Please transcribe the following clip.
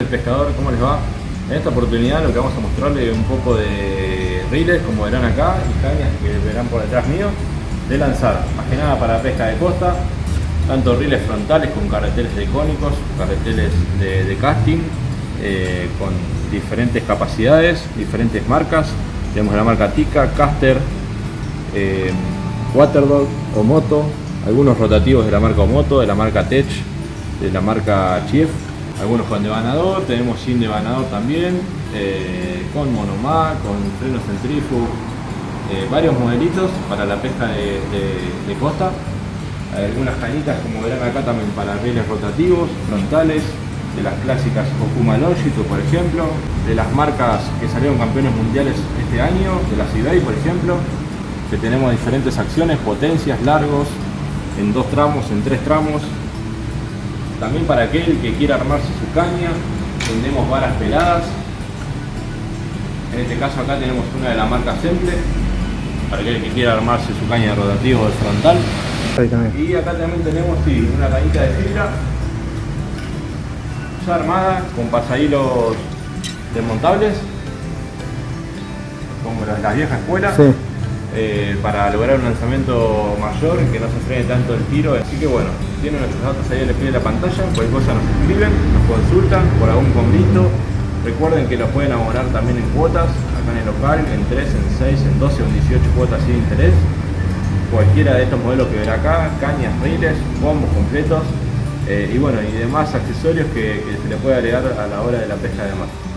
El pescador, ¿cómo les va? En esta oportunidad lo que vamos a mostrarles un poco de riles, como verán acá, y cañas que verán por detrás mío, de lanzar, más que nada para pesca de costa, tanto riles frontales con carreteles de cónicos, carreteles de, casting, eh, con diferentes capacidades, diferentes marcas. Tenemos la marca Tika, Caster, eh, Waterdog, Omoto, algunos rotativos de la marca Omoto, de la marca Tech, de la marca Chief, algunos con devanador, tenemos sin devanador también, eh, con monomá, con freno centrífugo, eh, varios modelitos para la pesca de, de, de costa. Algunas cañitas como verán acá también para rieles rotativos, frontales, de las clásicas Okuma Longitude por ejemplo, de las marcas que salieron campeones mundiales este año, de la Seabay por ejemplo, que tenemos diferentes acciones, potencias, largos, en dos tramos, en tres tramos, también para aquel que quiera armarse su caña, tenemos varas peladas. En este caso acá tenemos una de la marca Semple, para aquel que quiera armarse su caña de rotativo de frontal. Y acá también tenemos sí, una cañita de fibra, ya armada, con pasahilos desmontables, como las, las viejas escuelas. Sí. Eh, para lograr un lanzamiento mayor, que no se frene tanto el tiro. Así que bueno, tienen nuestros datos ahí el pie de la pantalla, cualquier cosa nos escriben, nos consultan por algún convito. Recuerden que los pueden abonar también en cuotas, acá en el local, en 3, en 6, en 12 o en 18 cuotas sin interés. Cualquiera de estos modelos que ven acá, cañas, riles, combos completos eh, y bueno, y demás accesorios que, que se le puede agregar a la hora de la pesca de mar.